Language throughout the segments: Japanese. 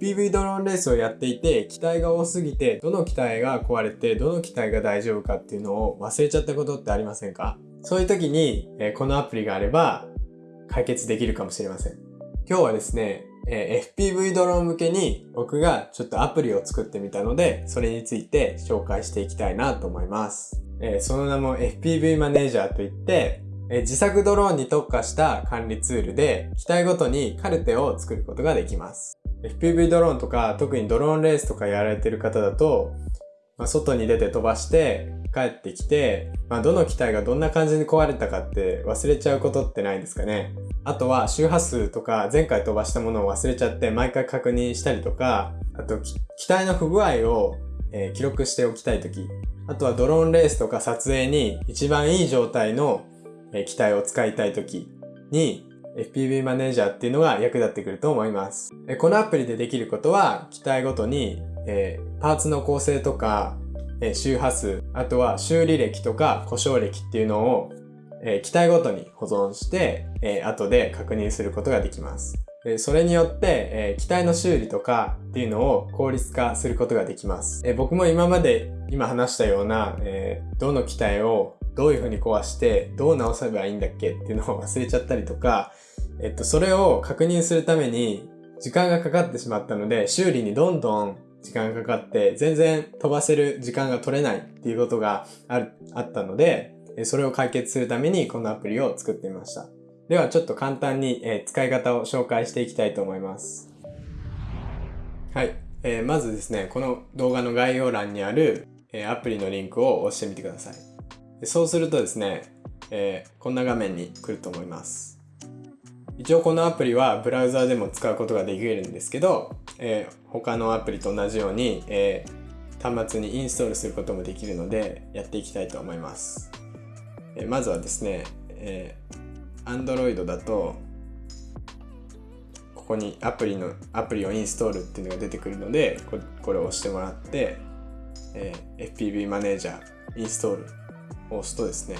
FPV ドローンレースをやっていて機体が多すぎてどの機体が壊れてどの機体が大丈夫かっていうのを忘れちゃったことってありませんか？そういう時に、えこのアプリがあれば解決できるかもしれません。今日はですね、え FPV ドローン向けに僕がちょっとアプリを作ってみたのでそれについて紹介していきたいなと思います。えその名も FPV マネージャーといってえ自作ドローンに特化した管理ツールで機体ごとにカルテを作ることができます。FPV ドローンとか特にドローンレースとかやられてる方だと、まあ、外に出て飛ばして帰ってきて、まあ、どの機体がどんな感じに壊れたかって忘れちゃうことってないんですかね。あとは周波数とか前回飛ばしたものを忘れちゃって毎回確認したりとか、あと機体の不具合を、えー、記録しておきたいとき、あとはドローンレースとか撮影に一番いい状態の機体を使いたい時に FPV マネージャーっていうのが役立ってくると思います。このアプリでできることは機体ごとに、えパーツの構成とか、え周波数、あとは修理歴とか故障歴っていうのを、え機体ごとに保存して、え後で確認することができます。それによって、え機体の修理とかっていうのを効率化することができます。え僕も今まで今話したような、えどの機体をどういう風に壊してどう直せばいいんだっけっていうのを忘れちゃったりとか、えっと、それを確認するために時間がかかってしまったので修理にどんどん時間がかかって全然飛ばせる時間が取れないっていうことがあるあったのでそれを解決するためにこのアプリを作ってみました。ではちょっと簡単に、え使い方を紹介していきたいと思います。はい、えー、まずですねこの動画の概要欄にある、えアプリのリンクを押してみてください。そうするとですね、えー、こんな画面に来ると思います。一応このアプリはブラウザーでも使うことができるんですけど、えー、他のアプリと同じように、えー、端末にインストールすることもできるのでやっていきたいと思います。えまずはですね、えー、Android だとここにアプリのアプリをインストールっていうのが出てくるのでこれを押してもらって、え FPV マネージャーインストールを押すとですね、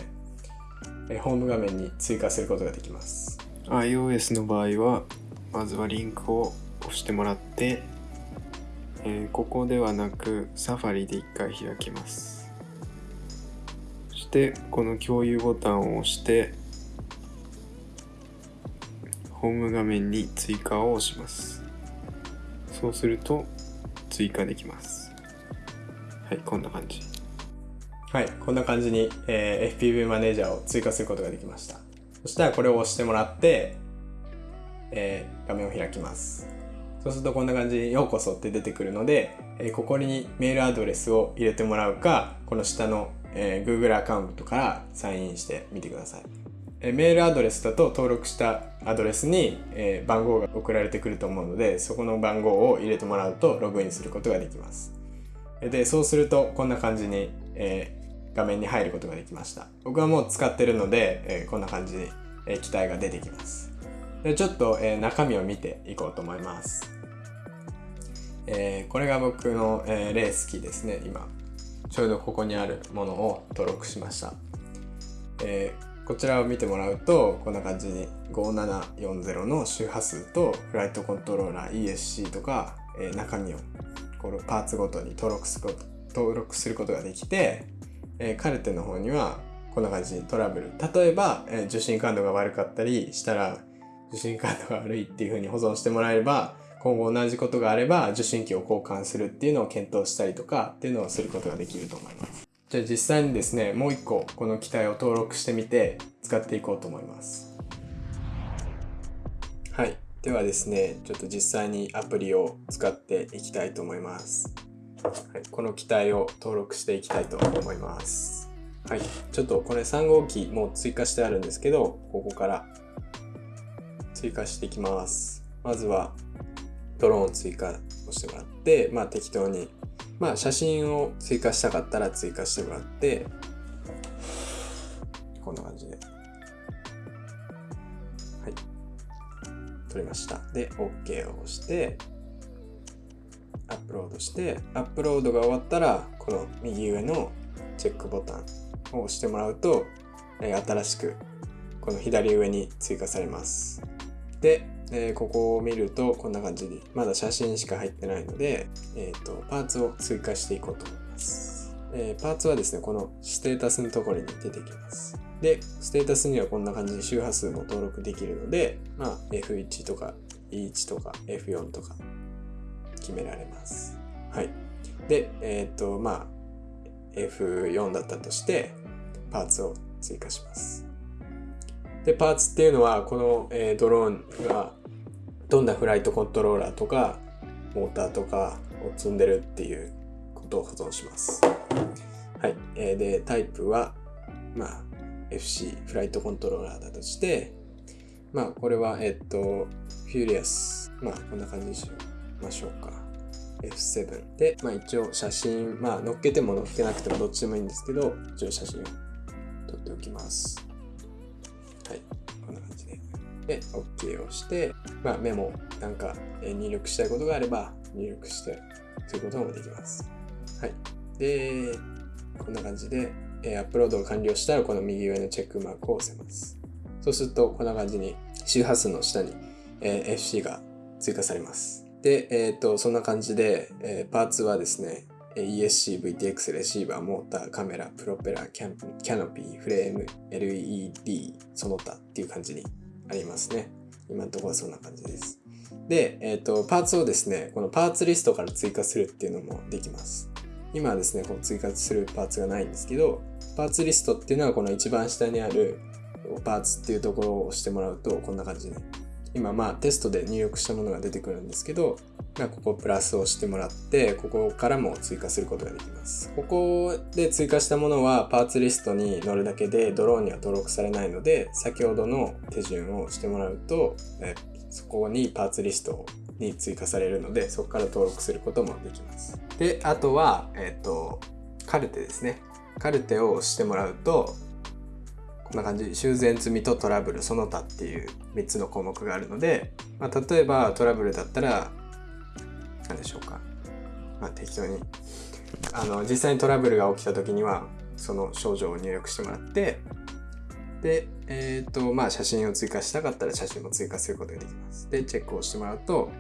えホーム画面に追加することができます iOS の場合はまずはリンクを押してもらって、えー、ここではなくサファリで1回開きます。そしてこの共有ボタンを押してホーム画面に追加を押します。そうすると追加できます。はいこんな感じ。はい、こんな感じに、えー、FPV マネージャーを追加することができました。そしたらこれを押してもらって、えー、画面を開きます。そうするとこんな感じにようこそって出てくるので、えー、ここにメールアドレスを入れてもらうか、この下の、えー、Google アカウントからサインインしてみてください。えー、メールアドレスだと登録したアドレスに、えー、番号が送られてくると思うので、そこの番号を入れてもらうとログインすることができます。で、そうするとこんな感じに、え画面に入ることができました。僕はもう使ってるので、えー、こんな感じで、えー、機体が出てきます。でちょっと、えー、中身を見ていこうと思います、えこれが僕の、えレースキーですね。今ちょうどここにあるものを登録しました、えこちらを見てもらうとこんな感じに5740の周波数とフライトコントローラー ESC とか、え中身をこのパーツごとに登録すること登録することができてえー、カルテの方にはこんな感じトラブル。例えば、えー、受信感度が悪かったりしたら受信感度が悪いっていう風に保存してもらえれば今後同じことがあれば受信機を交換するっていうのを検討したりとかっていうのをすることができると思います。じゃあ実際にですねもう一個この機体を登録してみて使っていこうと思います。はい。ではですねちょっと実際にアプリを使っていきたいと思います。はい、この機体を登録していきたいと思います。はい、ちょっとこれ3号機もう追加してあるんですけど、ここから追加していきます。まずはドローンを追加をしてもらって、まあ適当に、まあ写真を追加したかったら追加してもらって、こんな感じで。はい。撮りました。で、OK を押して、プロードしてアップロードが終わったらこの右上のチェックボタンを押してもらうと、え新しくこの左上に追加されます。でえ、ここを見るとこんな感じにまだ写真しか入ってないので、えーと、パーツを追加していこうと思います、え、パーツはですねこのステータスのところに出てきます。でステータスにはこんな感じで周波数も登録できるので、まあ、F1 とか E1 とか F4 とか。決められますはいでえっ、ー、とまあ F4 だったとしてパーツを追加しますでパーツっていうのはこの、えー、ドローンがどんなフライトコントローラーとかモーターとかを積んでるっていうことを保存します。はい。えー、で、タイプは、まあ、FC、フライトコントローラーだとして、まあ、これは、えっと、フューリアス。まあ、こんな感じにしましょうか。F7 で、まあ一応写真、まあ乗っけても乗っけなくてもどっちでもいいんですけど、一応写真を撮っておきます。はい。こんな感じで。で、OK をして、まあ、メモなんか入力したいことがあれば入力してすることもできます。はい。で、こんな感じで、えアップロードが完了したらこの右上のチェックマークを押せます。そうするとこんな感じに周波数の下に、え FC が追加されます。で、えっ、ー、と、そんな感じで、えー、パーツはですね、ESC、VTX、レシーバー、モーター、カメラ、プロペラ、キャンプキャノピー、フレーム、LED、その他っていう感じにありますね。今のところはそんな感じです。で、えっ、ー、と、パーツをですね、このパーツリストから追加するっていうのもできます。今はですね、この追加するパーツがないんですけど、パーツリストっていうのはこの一番下にあるパーツっていうところを押してもらうとこんな感じに今まあテストで入力したものが出てくるんですけど、まあ、ここプラスをしてもらってここからも追加することができます。ここで追加したものはパーツリストに載るだけでドローンには登録されないので先ほどの手順をしてもらうとえそこにパーツリストに追加されるのでそこから登録することもできます。であとはえっ、ー、とカルテですね。カルテを押してもらうとこんな感じ。修繕済みとトラブルその他っていう3つの項目があるので、まあ、例えばトラブルだったら何でしょうか、まあ、適当に。あの実際にトラブルが起きた時にはその症状を入力してもらってで、えっ、ー、とまあ写真を追加したかったら写真も追加することができます。でチェックをしてもらうと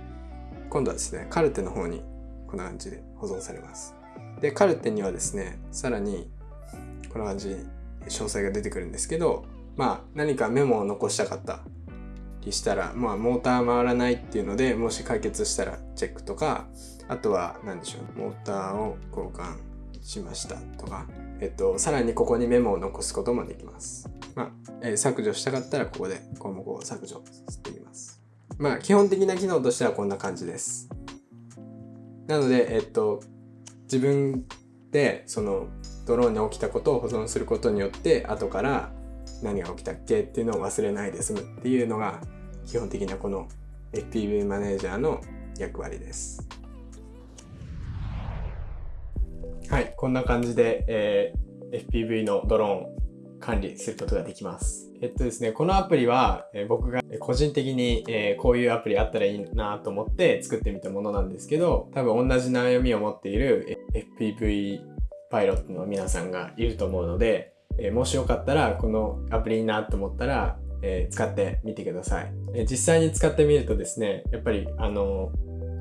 今度はですねカルテの方にこんな感じで保存されます。でカルテにはですねさらにこんな感じ詳細が出てくるんですけど、まあ何かメモを残したかったりしたら、まあモーター回らないっていうので、もし解決したらチェックとか、あとは何でしょう、モーターを交換しましたとか、えっと、さらにここにメモを残すこともできます。まあ、えー、削除したかったらここで項目を削除しています。まあ、基本的な機能としてはこんな感じです。なので、えっと、自分でそのドローンに起きたことを保存することによって後から何が起きたっけっていうのを忘れないで済むっていうのが基本的なこの FPV マネージャーの役割です。はい、こんな感じで、えー、FPV のドローン管理することができます。えっとですね、このアプリは、えー、僕が個人的に、えー、こういうアプリあったらいいなと思って作ってみたものなんですけど、多分同じ悩みを持っている FPV パイロットの皆さんがいると思うので、えー、もしよかったらこのアプリいいなと思ったら、えー、使ってみてください、え、実際に使ってみるとですねやっぱりあの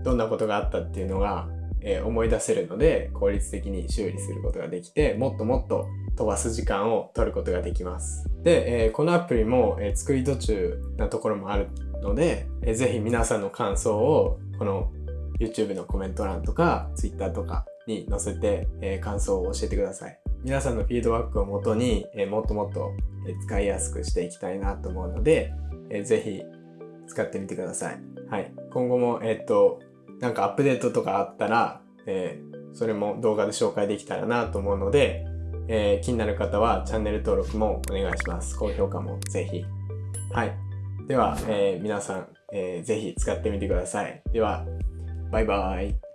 どんなことがあったっていうのが、え思い出せるので効率的に修理することができてもっともっと飛ばす時間を取ることができます。で、えこのアプリも、え作り途中なところもあるので、えー、ぜひ皆さんの感想をこの YouTube のコメント欄とか Twitter とかに載せて、え、感想を教えてください。皆さんのフィードバックをもとに、え、もっともっと使いやすくしていきたいなと思うので、えー、ぜひ使ってみてください。はい。今後も、えっと、なんかアップデートとかあったら、えー、それも動画で紹介できたらなと思うので、えー、気になる方はチャンネル登録もお願いします。高評価もぜひ。はい。では、えー、皆さん、えー、ぜひ使ってみてください。では、バイバイ。